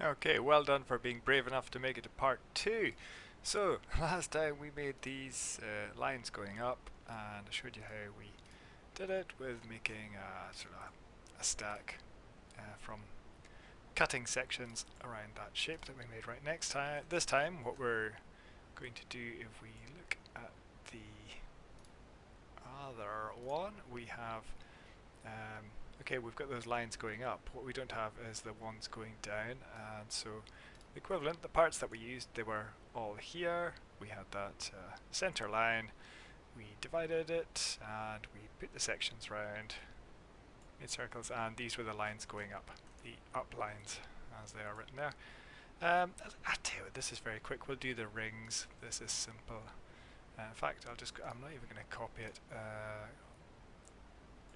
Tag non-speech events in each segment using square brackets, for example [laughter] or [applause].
Okay, well done for being brave enough to make it to part two. So, [laughs] last time we made these uh, lines going up and I showed you how we did it with making a sort of a stack uh, from cutting sections around that shape that we made right next time. This time what we're going to do if we look at the other one, we have um, okay, we've got those lines going up. What we don't have is the ones going down, and so the equivalent, the parts that we used, they were all here. We had that uh, center line, we divided it, and we put the sections round, made circles, and these were the lines going up, the up lines, as they are written there. Um, I tell you, this is very quick. We'll do the rings. This is simple. Uh, in fact, I'll just. I'm not even going to copy it. Uh,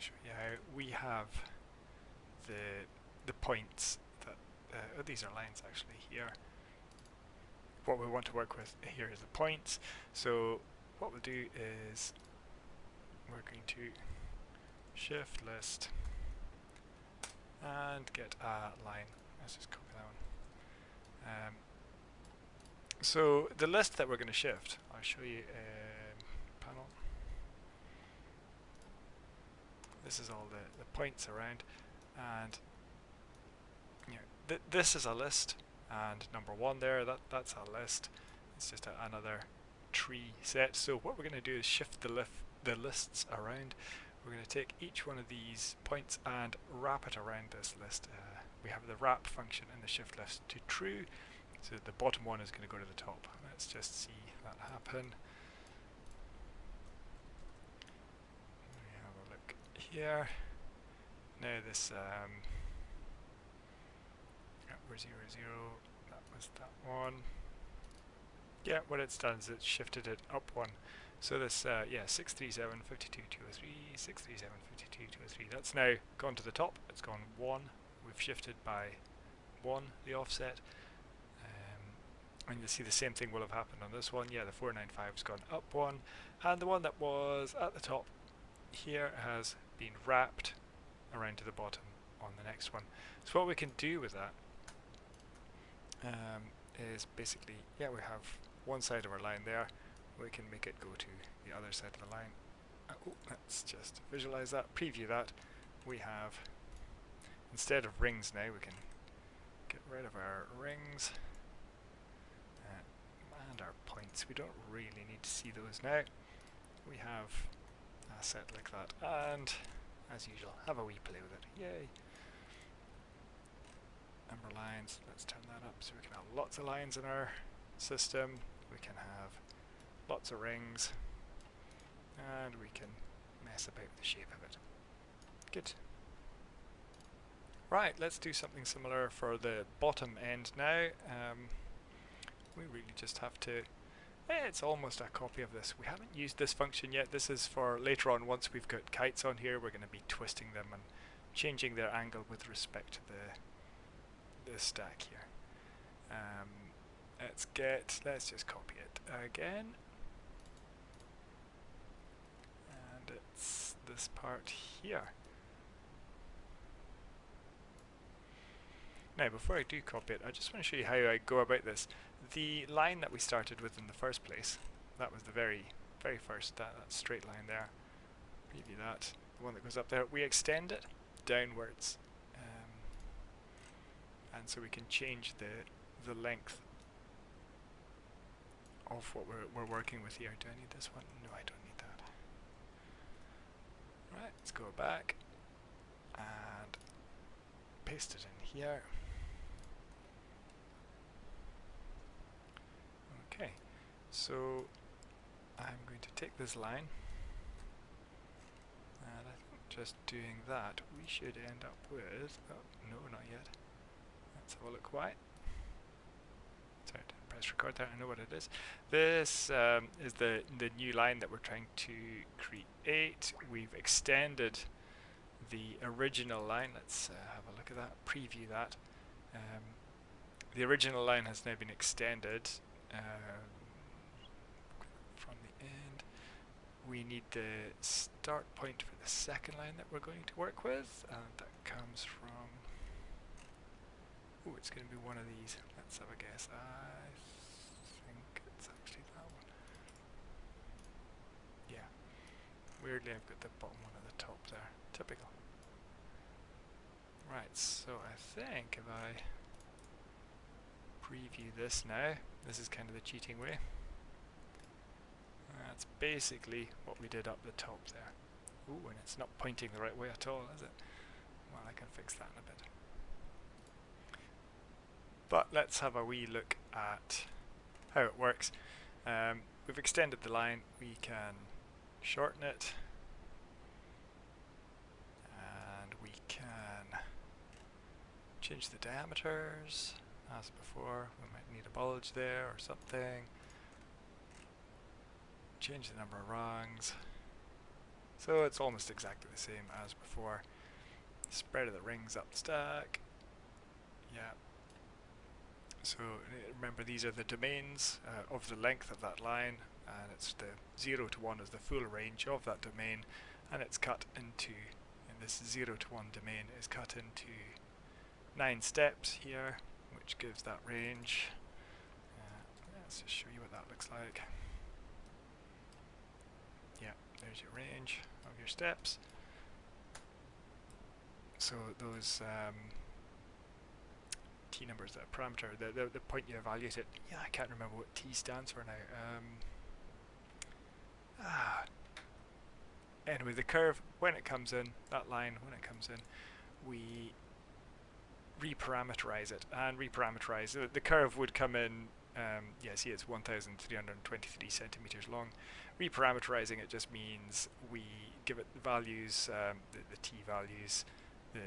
show we have the the points that uh, oh, these are lines actually here. What we want to work with here is the points. So what we'll do is we're going to shift list and get a line. Let's just copy that one. Um, so the list that we're going to shift, I'll show you. Uh, this is all the, the points around. And you know, th this is a list. And number one there that that's a list. It's just a, another tree set. So what we're going to do is shift the lift the lists around. We're going to take each one of these points and wrap it around this list. Uh, we have the wrap function in the shift list to true. So the bottom one is going to go to the top. Let's just see that happen here. No, this um, zero zero. That was that one. Yeah, what it's done is it's shifted it up one. So this, uh, yeah, 637, 52, 203, 637, 52, 203. That's now gone to the top. It's gone one. We've shifted by one the offset. Um, and you'll see the same thing will have happened on this one. Yeah, the 495's gone up one. And the one that was at the top here has been wrapped around to the bottom on the next one. So what we can do with that um, is basically, yeah, we have one side of our line there, we can make it go to the other side of the line. Uh, oh, let's just visualize that, preview that. We have, instead of rings now, we can get rid of our rings uh, and our points. We don't really need to see those now. We have set like that. And as usual have a wee play with it. Yay. Number lines let's turn that up so we can have lots of lines in our system. We can have lots of rings. And we can mess about with the shape of it. Good. Right let's do something similar for the bottom end now. Um, we really just have to it's almost a copy of this. We haven't used this function yet. This is for later on once we've got kites on here we're going to be twisting them and changing their angle with respect to the, the stack here. Um, let's get, let's just copy it again. And it's this part here. Now before I do copy it, I just want to show you how I go about this the line that we started with in the first place, that was the very, very first, that, that straight line there, preview that, the one that goes up there, we extend it downwards. Um, and so we can change the, the length of what we're, we're working with here. Do I need this one? No, I don't need that. Right, let's go back and paste it in here. So I'm going to take this line and I think just doing that we should end up with, oh no not yet, let's have a look why. Sorry, press record there, I know what it is. This um, is the, the new line that we're trying to create. We've extended the original line, let's uh, have a look at that, preview that. Um, the original line has now been extended uh, we need the start point for the second line that we're going to work with, and that comes from, oh, it's going to be one of these. Let's have a guess. I think it's actually that one. Yeah. Weirdly, I've got the bottom one at the top there. Typical. Right, so I think if I preview this now, this is kind of the cheating way. That's basically what we did up the top there. Ooh, and it's not pointing the right way at all, is it? Well, I can fix that in a bit. But let's have a wee look at how it works. Um, we've extended the line, we can shorten it, and we can change the diameters, as before, we might need a bulge there or something. Change the number of rungs. So it's almost exactly the same as before. Spread of the rings up the stack. Yeah. So remember these are the domains uh, of the length of that line and it's the 0 to 1 is the full range of that domain and it's cut into, this 0 to 1 domain is cut into 9 steps here which gives that range. Uh, let's just show you what that looks like. There's your range of your steps. So those um, t numbers, that parameter, the, the, the point you evaluate it, yeah, I can't remember what t stands for now. Um, ah. Anyway, the curve, when it comes in, that line, when it comes in, we reparameterize it and reparameterize the, the curve would come in um, yeah see it's 1323 centimeters long. Reparameterizing it just means we give it the values um, the, the t values the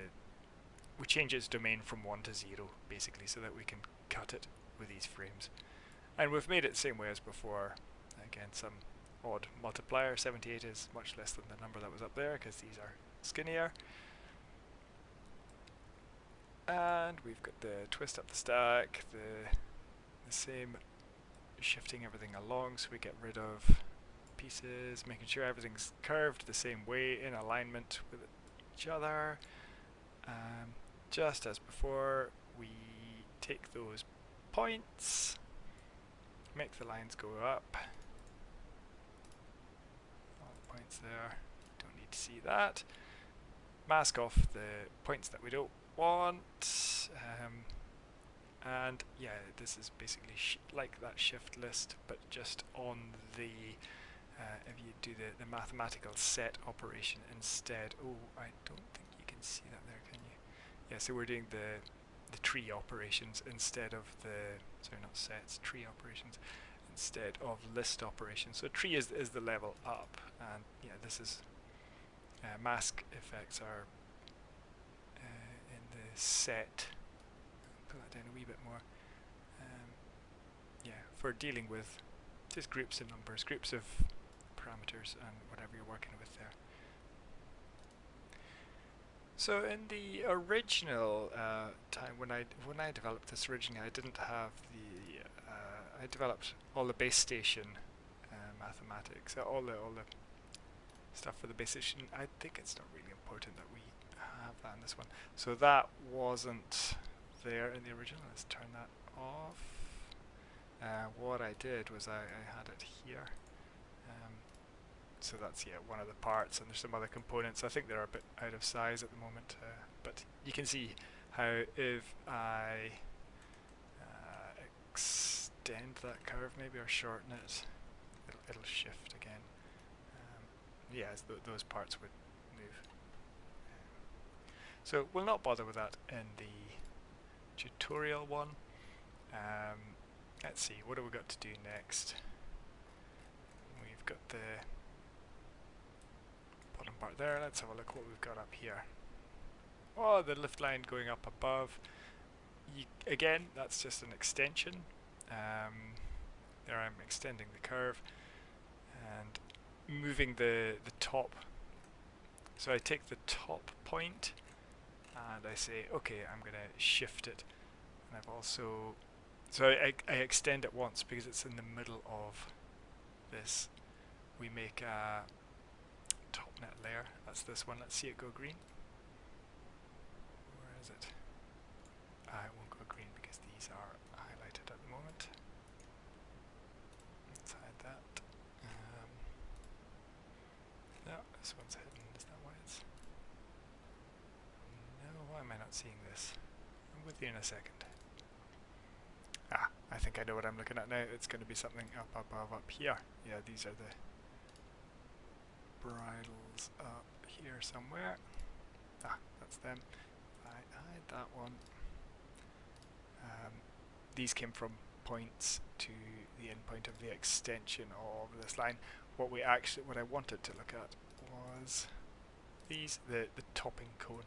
we change its domain from 1 to 0 basically so that we can cut it with these frames. And we've made it the same way as before. Again some odd multiplier 78 is much less than the number that was up there because these are skinnier. And we've got the twist up the stack, the, the same shifting everything along so we get rid of pieces, making sure everything's curved the same way in alignment with each other. Um, just as before, we take those points, make the lines go up. All the points there, don't need to see that. Mask off the points that we don't want. Um, and yeah, this is basically like that shift list, but just on the, uh, if you do the, the mathematical set operation instead. Oh, I don't think you can see that there, can you? Yeah, so we're doing the, the tree operations instead of the, sorry, not sets, tree operations instead of list operations. So tree is, is the level up, and yeah, this is, uh, mask effects are uh, in the set. That down a wee bit more. Um, yeah, for dealing with just groups of numbers, groups of parameters, and whatever you're working with there. So in the original uh, time when I when I developed this originally, I didn't have the uh, I developed all the base station uh, mathematics, all the all the stuff for the base station. I think it's not really important that we have that in this one. So that wasn't there in the original. Let's turn that off. Uh, what I did was I, I had it here. Um, so that's yeah one of the parts, and there's some other components. I think they're a bit out of size at the moment, uh, but you can see how if I uh, extend that curve maybe or shorten it, it'll, it'll shift again. Um, yeah, th those parts would move. so we'll not bother with that in the tutorial one. Um, let's see, what have we got to do next? We've got the bottom part there. Let's have a look what we've got up here. Oh, the lift line going up above. You, again, that's just an extension. Um, there I'm extending the curve and moving the, the top. So I take the top point and I say okay I'm gonna shift it. And I've also so I, I extend it once because it's in the middle of this. We make a top net layer. That's this one. Let's see it go green. Where is it? Ah, I won't go green because these are highlighted at the moment. Let's hide that. Um, no this one's hidden why am I not seeing this? I'm with you in a second. Ah, I think I know what I'm looking at now. It's going to be something up above up up here. Yeah, these are the bridles up here somewhere. Ah, that's them. I hide that one. Um, these came from points to the endpoint of the extension of this line. What we actually, what I wanted to look at was these, the, the topping cone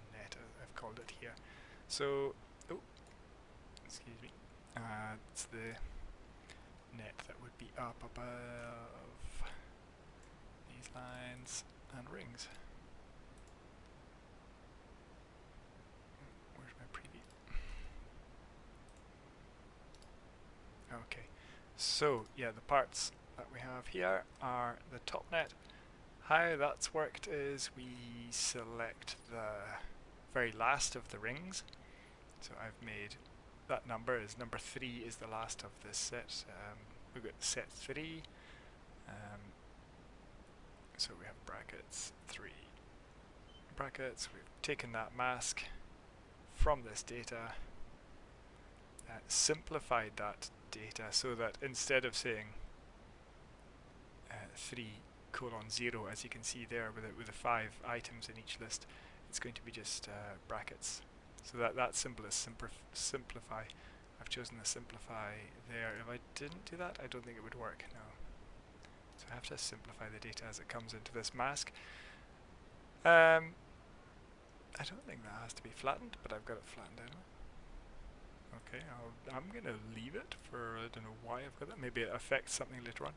called it here. So, oh, excuse me, uh, it's the net that would be up above these lines and rings. Where's my preview? Okay, so yeah, the parts that we have here are the top net. How that's worked is we select the very last of the rings. So I've made that number is number three is the last of this set. Um, we've got set three. Um, so we have brackets three brackets. We've taken that mask from this data, uh, simplified that data so that instead of saying uh, 3 colon 0 as you can see there with, with the 5 items in each list it's going to be just uh, brackets. So that that's simple as simplify. I've chosen the simplify there. If I didn't do that I don't think it would work no. So I have to simplify the data as it comes into this mask. Um, I don't think that has to be flattened but I've got it flattened anyway. Okay, i am going to leave it for, I don't know why I've got that, maybe it affects something later on.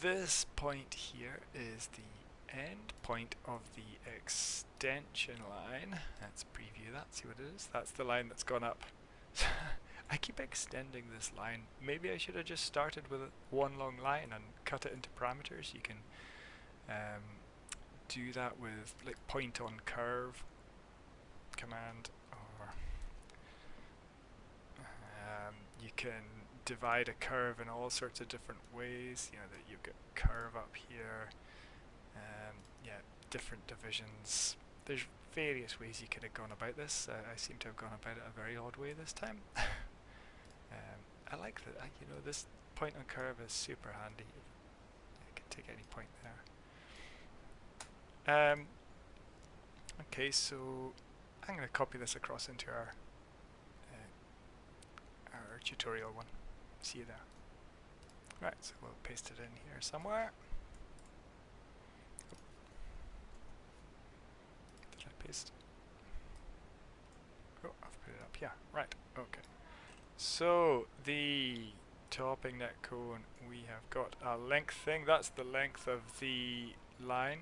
This point here is the end point of the extension line. Let's preview that, see what it is. That's the line that's gone up. [laughs] I keep extending this line. Maybe I should have just started with one long line and cut it into parameters. You can um, do that with like point on curve command or you can divide a curve in all sorts of different ways. You know that you've got curve up here, um, yeah, different divisions. There's various ways you could have gone about this. Uh, I seem to have gone about it a very odd way this time. [laughs] um, I like that. Uh, you know, this point on curve is super handy. I can take any point there. Um, okay, so I'm going to copy this across into our our tutorial one. See you there. Right, so we'll paste it in here somewhere. Did I paste? Oh, I've put it up. Yeah, right. Okay. So the topping net cone, we have got a length thing. That's the length of the line.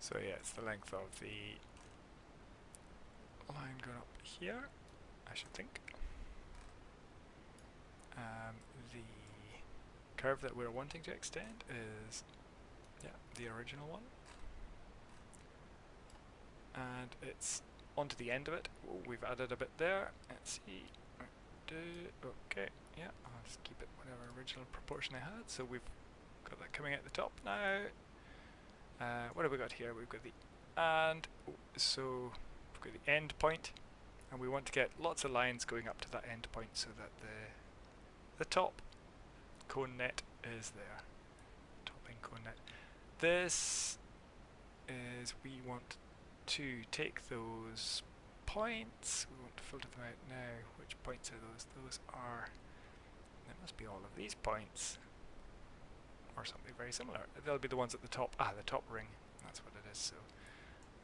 So yeah, it's the length of the line going up here, I should think um, the curve that we're wanting to extend is yeah the original one and it's onto the end of it. We've added a bit there. Let's see. Okay yeah I'll just keep it whatever original proportion I had. So we've got that coming at the top now. Uh, what have we got here? We've got the and so we've got the end point and we want to get lots of lines going up to that end point so that the the top cone net is there. Topping cone net. This is we want to take those points, we want to filter them out now. Which points are those? Those are, there must be all of these points, or something very similar. They'll be the ones at the top, ah, the top ring, that's what it is, so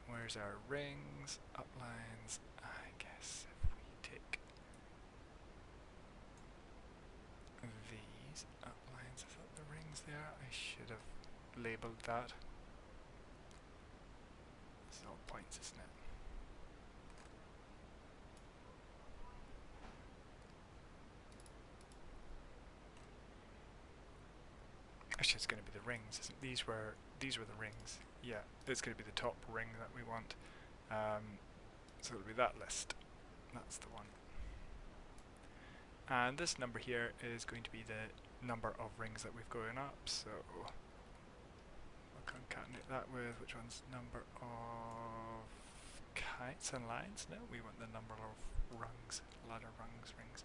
where's our rings, uplines, labelled that. This is all points, isn't it? Actually, it's going to be the rings, isn't it? These were these were the rings. Yeah, it's going to be the top ring that we want. Um, so it'll be that list. That's the one. And this number here is going to be the number of rings that we've going up. So concatenate that with which one's number of kites and lines? No, we want the number of rungs, ladder rungs, rings.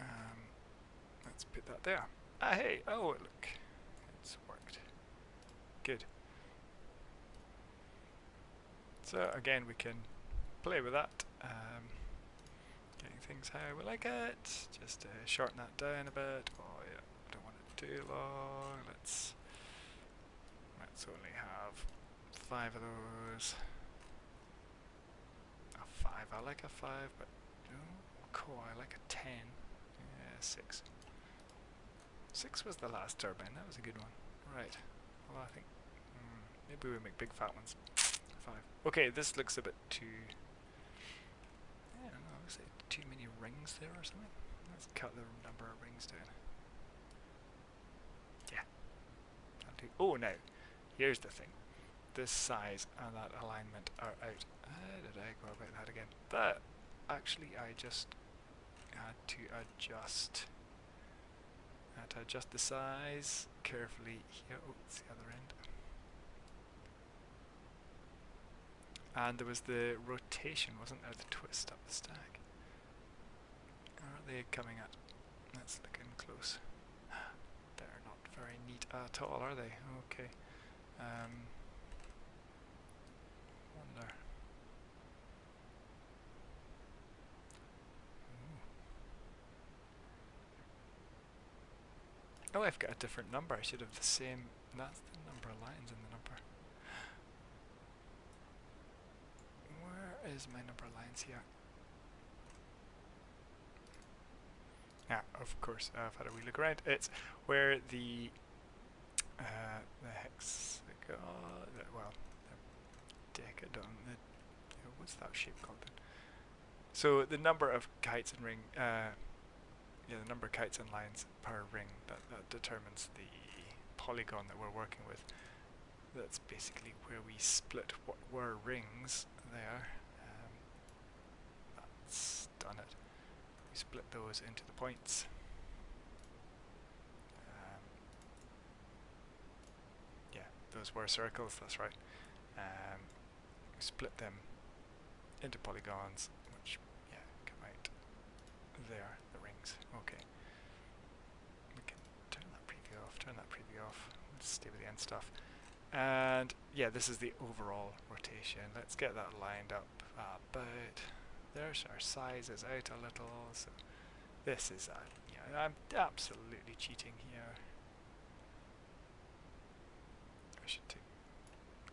Um, let's put that there. Ah, hey, oh look, it's worked. Good. So again, we can play with that. Um, getting things how we like it. Just uh, shorten that down a bit. Oh yeah, don't want it too long. Let's let's only have five of those. Five. I like a five, but no, cool. I like a ten. Yeah, six. Six was the last turbine. That was a good one. Right. Well, I think mm, maybe we make big fat ones five. Okay, this looks a bit too... I don't know, too many rings there or something. Let's cut the number of rings down. Yeah. Oh, no. here's the thing. This size and that alignment are out. How did I go about that again? That, actually, I just had to adjust. Had to adjust the size carefully here. Oh, it's the other end. And there was the rotation, wasn't there? The twist up the stack. Are they coming at? Let's look in close. [sighs] They're not very neat at all, are they? Okay. Um, wonder. Ooh. Oh, I've got a different number. I should have the same. That's the number of lines in the number. Where is my number of lines here? Yeah, of course, I've had a wee look around. It's where the uh, the hexagon, uh, well, the decadon, the, what's that shape called then? So the number of kites and ring, uh, yeah, the number of kites and lines per ring, that, that determines the polygon that we're working with. That's basically where we split what were rings there That's done it. We split those into the points. Um, yeah, those were circles, that's right. Um, we split them into polygons, which, yeah, come out there, the rings. Okay. We can turn that preview off, turn that preview off. Let's stay with the end stuff. And yeah, this is the overall rotation. Let's get that lined up ah, about there's our sizes out a little, so this is, uh, a, yeah, I'm absolutely cheating here. I should take,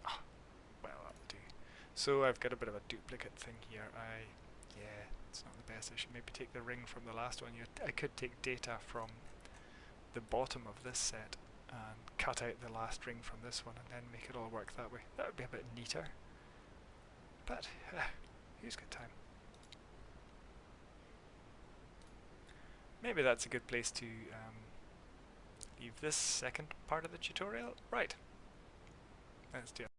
oh, well that'll do. So I've got a bit of a duplicate thing here, I, yeah, it's not the best, I should maybe take the ring from the last one. You, I could take data from the bottom of this set and cut out the last ring from this one and then make it all work that way. That would be a bit neater. But, uh, who's got time? Maybe that's a good place to um, leave this second part of the tutorial. Right. Let's do it.